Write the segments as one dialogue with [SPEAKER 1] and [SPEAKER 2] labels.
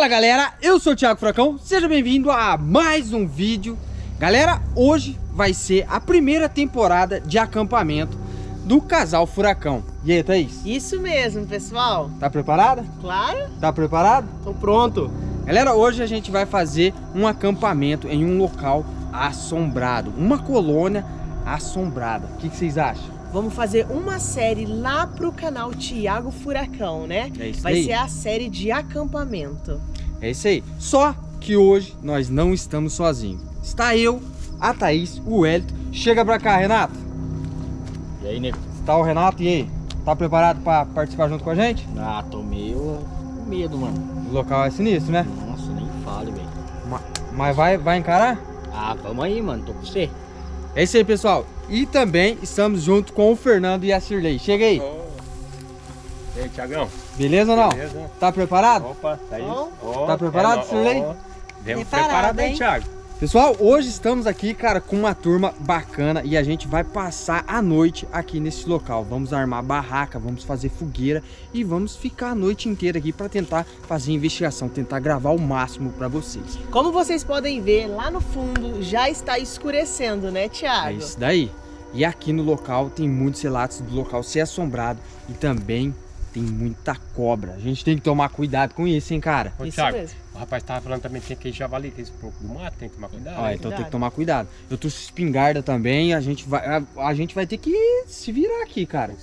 [SPEAKER 1] Fala galera, eu sou o Thiago Furacão, seja bem-vindo a mais um vídeo Galera, hoje vai ser a primeira temporada de acampamento do Casal Furacão E aí, Thaís?
[SPEAKER 2] Isso mesmo, pessoal
[SPEAKER 1] Tá preparada?
[SPEAKER 2] Claro
[SPEAKER 1] Tá preparado?
[SPEAKER 2] Tô pronto
[SPEAKER 1] Galera, hoje a gente vai fazer um acampamento em um local assombrado Uma colônia assombrada O que, que vocês acham?
[SPEAKER 2] Vamos fazer uma série lá pro canal Tiago Furacão, né?
[SPEAKER 1] É isso
[SPEAKER 2] Vai
[SPEAKER 1] aí.
[SPEAKER 2] ser a série de acampamento.
[SPEAKER 1] É isso aí. Só que hoje nós não estamos sozinhos. Está eu, a Thaís, o Hélito. Chega pra cá, Renato.
[SPEAKER 3] E aí, nego?
[SPEAKER 1] Está o Renato e aí? Tá preparado pra participar junto com a gente?
[SPEAKER 3] Ah, tô meio com medo, mano.
[SPEAKER 1] O local é sinistro, né?
[SPEAKER 3] Nossa, nem fale, velho.
[SPEAKER 1] Ma- Mas vai, vai encarar?
[SPEAKER 3] Ah, vamos aí, mano. Tô com você.
[SPEAKER 1] É isso aí, pessoal. E também estamos junto com o Fernando e a Cirlei. Chega aí.
[SPEAKER 4] E aí, Tiagão?
[SPEAKER 1] Beleza ou não?
[SPEAKER 4] Beleza?
[SPEAKER 1] Tá preparado?
[SPEAKER 4] Opa, tá aí. Ó,
[SPEAKER 1] Tá preparado, Cirlei?
[SPEAKER 4] ó. Vemos
[SPEAKER 2] Preparado,
[SPEAKER 4] preparado, hein,
[SPEAKER 2] hein?
[SPEAKER 4] Thiago?
[SPEAKER 1] Pessoal, hoje estamos aqui, cara, com uma turma bacana e a gente vai passar a noite aqui nesse local. Vamos armar barraca, vamos fazer fogueira e vamos ficar a noite inteira aqui para tentar fazer investigação, tentar gravar o máximo para vocês.
[SPEAKER 2] Como vocês podem ver, lá no fundo já está escurecendo, né,
[SPEAKER 1] É
[SPEAKER 2] Tiago?
[SPEAKER 1] isso daí. E aqui no local tem muitos relatos do local ser assombrado e também tem muita cobra. A gente tem que tomar cuidado com isso, hein, cara?
[SPEAKER 4] Ô,
[SPEAKER 2] Isso
[SPEAKER 4] Thiago,
[SPEAKER 2] mesmo.
[SPEAKER 4] o rapaz tava falando também que tem que javali, que esse pouco do mato, tem que tomar cuidado.
[SPEAKER 1] Ó,
[SPEAKER 4] hein?
[SPEAKER 1] então tem que
[SPEAKER 2] cuidado.
[SPEAKER 1] tomar cuidado. Eu trouxe espingarda também, a gente vai a, a gente vai ter que se virar aqui, cara.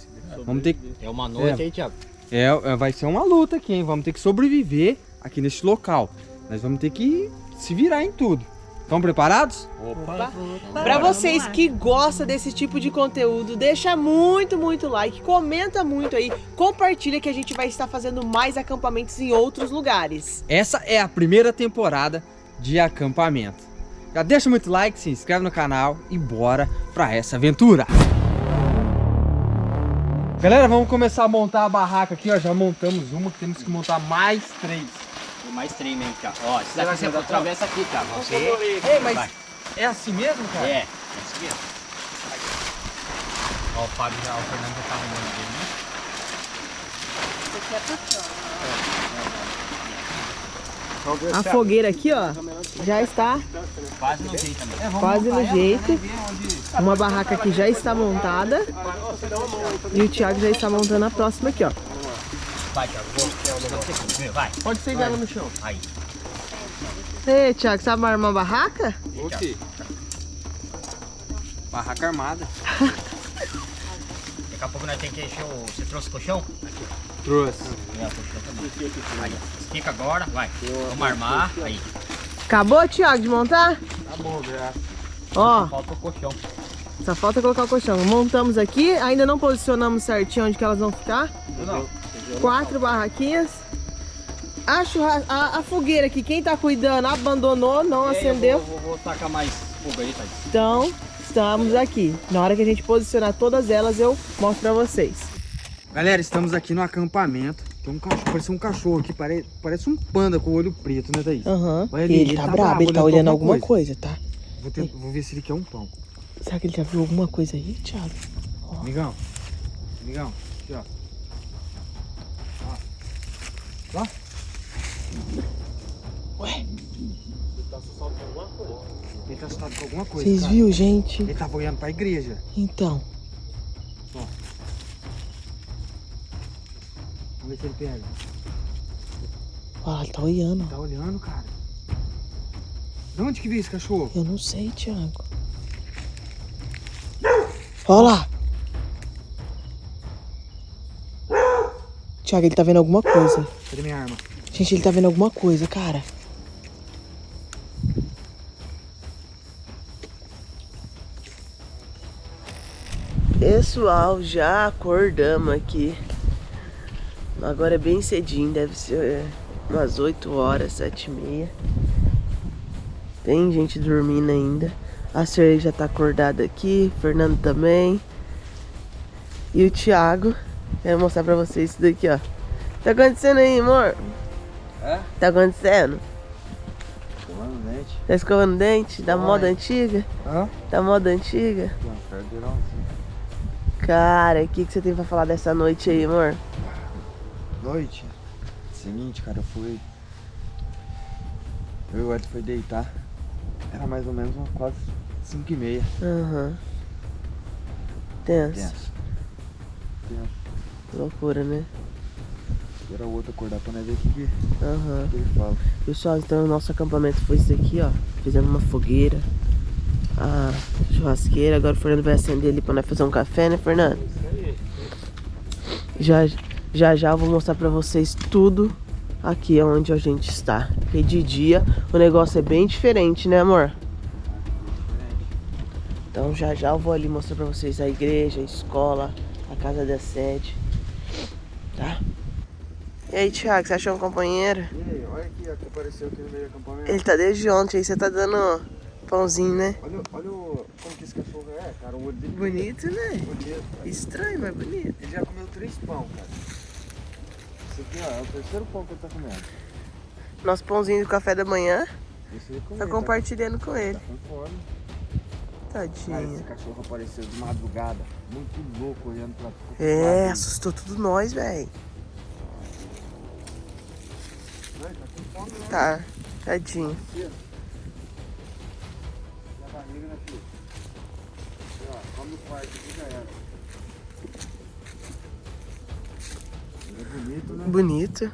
[SPEAKER 1] Vamos ter que
[SPEAKER 3] É uma noite
[SPEAKER 1] É.
[SPEAKER 3] aí, Thiago.
[SPEAKER 1] É, é, vai ser uma luta aqui, hein? Vamos ter que sobreviver aqui nesse local. Nós vamos ter que se virar em tudo. Estão preparados?
[SPEAKER 4] Opa.
[SPEAKER 2] Pra vocês que gostam desse tipo de conteúdo, deixa muito, muito like, comenta muito aí, compartilha que a gente vai estar fazendo mais acampamentos em outros lugares.
[SPEAKER 1] Essa é a primeira temporada de acampamento. Já deixa muito like, se inscreve no canal e bora pra essa aventura. Galera, vamos começar a montar a barraca aqui, ó. Já montamos uma, temos que montar mais três.
[SPEAKER 3] Tem mais trem mesmo, Thiago. Ó, esse
[SPEAKER 1] vai
[SPEAKER 3] daqui você
[SPEAKER 1] da
[SPEAKER 3] atravessa aqui, Thiago. Você...
[SPEAKER 1] Ei, mas
[SPEAKER 3] Vai.
[SPEAKER 1] é assim mesmo, cara?
[SPEAKER 3] É, é isso mesmo. Ó, o Fábio já, o Fernando já tá arrumando dele, né?
[SPEAKER 2] A fogueira aqui, ó, já está
[SPEAKER 3] Quase no jeito também.
[SPEAKER 2] quase no jeito. Uma barraca aqui já está montada. E o Thiago já está montando a próxima aqui, ó.
[SPEAKER 3] Vai, Thiago. Vou, vou você comigo. Vai.
[SPEAKER 2] Pode ser ela no chão.
[SPEAKER 3] Aí.
[SPEAKER 2] Ei, Thiago, sabe armar uma barraca?
[SPEAKER 1] Ok. Barraca armada.
[SPEAKER 3] Daqui a pouco nós temos que encher o... Você trouxe o colchão?
[SPEAKER 1] Trouxe.
[SPEAKER 3] É, o colchão também. Aí, estica agora. Vai. Vamos armar. Aí.
[SPEAKER 2] Acabou, Thiago, de montar?
[SPEAKER 1] Tá bom, graças.
[SPEAKER 2] Ó,
[SPEAKER 3] Falta o colchão.
[SPEAKER 2] só falta colocar o colchão. Montamos aqui, ainda não posicionamos certinho onde que elas vão ficar.
[SPEAKER 1] Não.
[SPEAKER 2] Quatro barraquinhas. A, churra... a, a fogueira aqui, quem tá cuidando, abandonou, não acendeu.
[SPEAKER 3] Eu vou, vou, vou tacar mais fogo aí, Thaís.
[SPEAKER 2] Então, estamos aqui. Na hora que a gente posicionar todas elas, eu mostro pra vocês.
[SPEAKER 1] Galera, estamos aqui no acampamento. Tem um cachorro, parece um cachorro aqui, pare- parece um panda com o olho preto, né, Thaís?
[SPEAKER 2] Aham.
[SPEAKER 1] Ali,
[SPEAKER 2] Ele,
[SPEAKER 1] ele
[SPEAKER 2] tá
[SPEAKER 1] tá
[SPEAKER 2] brabo,
[SPEAKER 1] brabo,
[SPEAKER 2] ele tá
[SPEAKER 1] olhando
[SPEAKER 2] olhando alguma
[SPEAKER 1] alguma
[SPEAKER 2] coisa, tá?
[SPEAKER 1] Vou, tentar- vou ver se ele quer um pão.
[SPEAKER 2] Será que ele já viu alguma coisa aí, Thiago?
[SPEAKER 1] Amigão, amigão, aqui ó. Ó. Ó.
[SPEAKER 2] Ué,
[SPEAKER 1] Ele tá assustado com alguma coisa.
[SPEAKER 2] vocês
[SPEAKER 1] cara.
[SPEAKER 2] viram, gente?
[SPEAKER 1] Ele tava olhando pra igreja.
[SPEAKER 2] Então,
[SPEAKER 1] Vamos ver se ele pega.
[SPEAKER 2] olha lá, ele tá olhando.
[SPEAKER 1] Tá olhando, cara. De onde que veio esse cachorro?
[SPEAKER 2] Eu não sei, Thiago. Olha lá. Thiago, ele tá vendo alguma coisa.
[SPEAKER 1] Cadê minha arma?
[SPEAKER 2] Gente, ele tá vendo alguma coisa, cara. Pessoal, já acordamos aqui. Agora é bem cedinho, deve ser é, umas 8 horas, 7 e meia. Tem gente dormindo ainda. A Serlei já tá acordada aqui, Fernando também. E o Thiago. Quero mostrar pra vocês isso daqui, ó. Tá acontecendo aí, amor?
[SPEAKER 1] É?
[SPEAKER 2] Tá acontecendo?
[SPEAKER 1] Escovando o dente.
[SPEAKER 2] Tá escovando dente? Da
[SPEAKER 1] Oi.
[SPEAKER 2] moda antiga?
[SPEAKER 1] Hã?
[SPEAKER 2] Da moda antiga?
[SPEAKER 1] Não.
[SPEAKER 2] Cara, o que, que você tem pra falar dessa noite aí, amor?
[SPEAKER 1] Noite. Seguinte, cara, eu fui. Eu e o Ed foi deitar. Era mais ou menos uma quase 5 e meia.
[SPEAKER 5] Aham. Tenso.
[SPEAKER 1] Tenso. Tenso.
[SPEAKER 5] Loucura, né?
[SPEAKER 1] Era o outro acordar pra nós ver o que, que,
[SPEAKER 5] Aham.
[SPEAKER 1] que ele fala.
[SPEAKER 5] Pessoal, então o nosso acampamento foi isso aqui, ó. Fizemos uma fogueira. A churrasqueira. Agora o Fernando vai acender ali pra nós fazer um café, né, Fernando? Já já, já eu vou mostrar pra vocês tudo aqui onde a gente está. Porque de dia o negócio é bem diferente, né, amor? Então já já eu vou ali mostrar pra vocês a igreja, a escola, a casa da sede. Tá? E aí, Thiago, você achou um companheiro?
[SPEAKER 1] E aí, olha aqui, ó, que apareceu aqui no meio do acampamento.
[SPEAKER 5] Ele tá desde ontem, aí você tá dando pãozinho, né?
[SPEAKER 1] Olha, olha o, como que esse cachorro é, cara. O olho dele
[SPEAKER 5] Bonito, né?
[SPEAKER 1] bonito. cara.
[SPEAKER 5] Estranho, mas bonito.
[SPEAKER 1] Ele já comeu três pão, cara. Esse aqui, ó, é o terceiro pão que ele tá comendo.
[SPEAKER 5] Nosso pãozinho do café da manhã,
[SPEAKER 1] Esse ele comeu,
[SPEAKER 5] tá compartilhando com ele.
[SPEAKER 1] Tá com fome. Cara, esse cachorro apareceu de madrugada, muito louco, olhando pra pro
[SPEAKER 5] É, assustou tudo nós, velho.
[SPEAKER 1] Tá
[SPEAKER 5] tadinho.
[SPEAKER 1] Barriga, né, filho? Aqui, ó, come no quarto aqui já era. Ele é bonito, né?
[SPEAKER 5] Bonito.